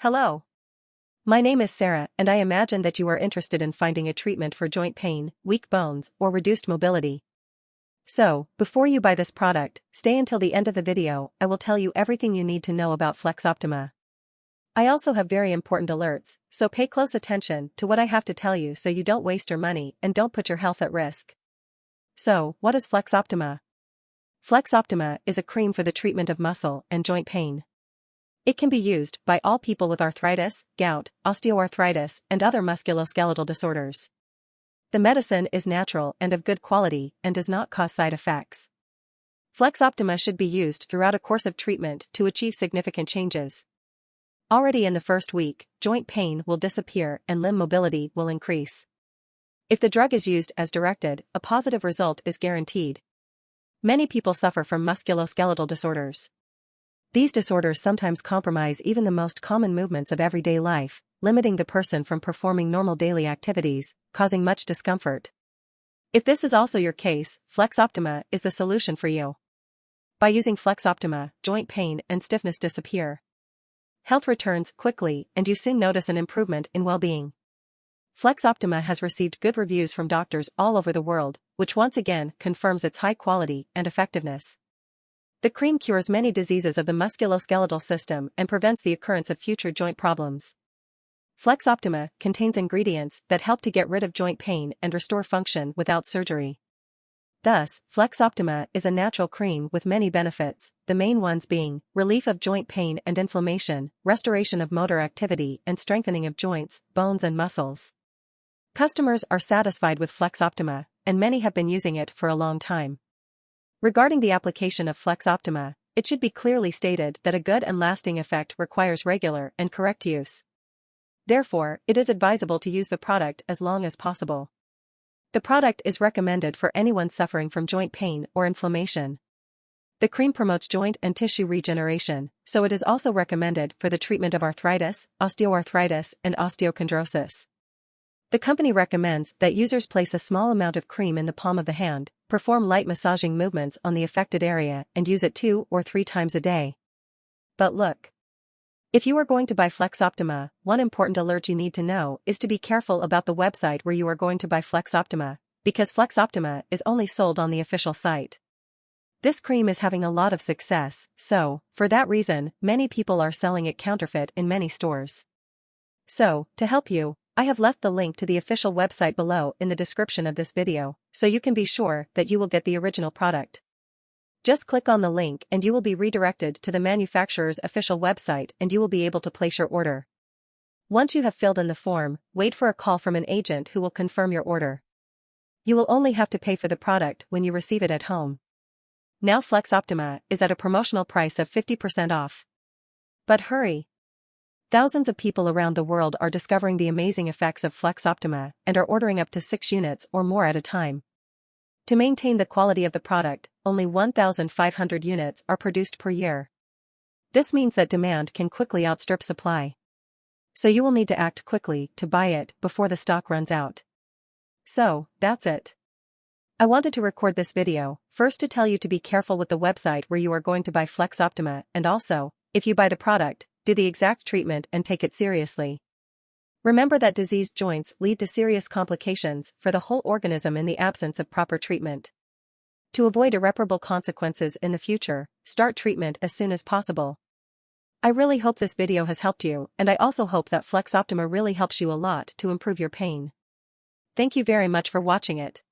Hello. My name is Sarah and I imagine that you are interested in finding a treatment for joint pain, weak bones, or reduced mobility. So, before you buy this product, stay until the end of the video, I will tell you everything you need to know about Flex Optima. I also have very important alerts, so pay close attention to what I have to tell you so you don't waste your money and don't put your health at risk. So, what is Flex Optima? Flex Optima is a cream for the treatment of muscle and joint pain. It can be used by all people with arthritis, gout, osteoarthritis, and other musculoskeletal disorders. The medicine is natural and of good quality and does not cause side effects. Flex Optima should be used throughout a course of treatment to achieve significant changes. Already in the first week, joint pain will disappear and limb mobility will increase. If the drug is used as directed, a positive result is guaranteed. Many people suffer from musculoskeletal disorders. These disorders sometimes compromise even the most common movements of everyday life, limiting the person from performing normal daily activities, causing much discomfort. If this is also your case, Flex Optima is the solution for you. By using Flex Optima, joint pain and stiffness disappear. Health returns quickly and you soon notice an improvement in well-being. Flex Optima has received good reviews from doctors all over the world, which once again confirms its high quality and effectiveness. The cream cures many diseases of the musculoskeletal system and prevents the occurrence of future joint problems. Flex Optima contains ingredients that help to get rid of joint pain and restore function without surgery. Thus, Flex Optima is a natural cream with many benefits, the main ones being relief of joint pain and inflammation, restoration of motor activity and strengthening of joints, bones and muscles. Customers are satisfied with Flex Optima, and many have been using it for a long time. Regarding the application of Flex Optima, it should be clearly stated that a good and lasting effect requires regular and correct use. Therefore, it is advisable to use the product as long as possible. The product is recommended for anyone suffering from joint pain or inflammation. The cream promotes joint and tissue regeneration, so it is also recommended for the treatment of arthritis, osteoarthritis, and osteochondrosis. The company recommends that users place a small amount of cream in the palm of the hand, perform light massaging movements on the affected area and use it two or three times a day. But look. If you are going to buy Flex Optima, one important alert you need to know is to be careful about the website where you are going to buy Flex Optima, because Flex Optima is only sold on the official site. This cream is having a lot of success, so, for that reason, many people are selling it counterfeit in many stores. So, to help you, I have left the link to the official website below in the description of this video, so you can be sure that you will get the original product. Just click on the link and you will be redirected to the manufacturer's official website and you will be able to place your order. Once you have filled in the form, wait for a call from an agent who will confirm your order. You will only have to pay for the product when you receive it at home. Now Flex Optima is at a promotional price of 50% off. But hurry! Thousands of people around the world are discovering the amazing effects of Flex Optima and are ordering up to 6 units or more at a time. To maintain the quality of the product, only 1,500 units are produced per year. This means that demand can quickly outstrip supply. So you will need to act quickly to buy it before the stock runs out. So, that's it. I wanted to record this video, first to tell you to be careful with the website where you are going to buy Flex Optima and also, if you buy the product, do the exact treatment and take it seriously. Remember that diseased joints lead to serious complications for the whole organism in the absence of proper treatment. To avoid irreparable consequences in the future, start treatment as soon as possible. I really hope this video has helped you and I also hope that Flex Optima really helps you a lot to improve your pain. Thank you very much for watching it.